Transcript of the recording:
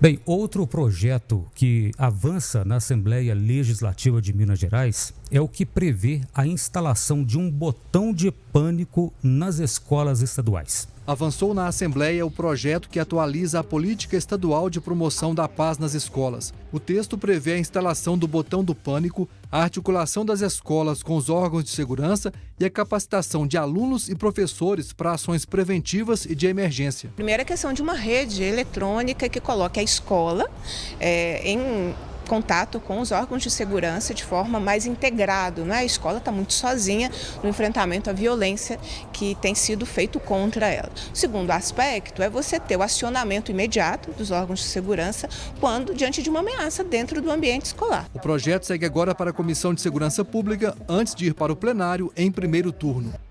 Bem, outro projeto que avança na Assembleia Legislativa de Minas Gerais é o que prevê a instalação de um botão de pânico nas escolas estaduais. Avançou na Assembleia o projeto que atualiza a política estadual de promoção da paz nas escolas. O texto prevê a instalação do botão do pânico, a articulação das escolas com os órgãos de segurança e a capacitação de alunos e professores para ações preventivas e de emergência. Primeira questão de uma rede eletrônica que coloque a escola é, em contato com os órgãos de segurança de forma mais integrado. Né? A escola está muito sozinha no enfrentamento à violência que tem sido feito contra ela. O segundo aspecto é você ter o acionamento imediato dos órgãos de segurança quando diante de uma ameaça dentro do ambiente escolar. O projeto segue agora para a Comissão de Segurança Pública antes de ir para o plenário em primeiro turno.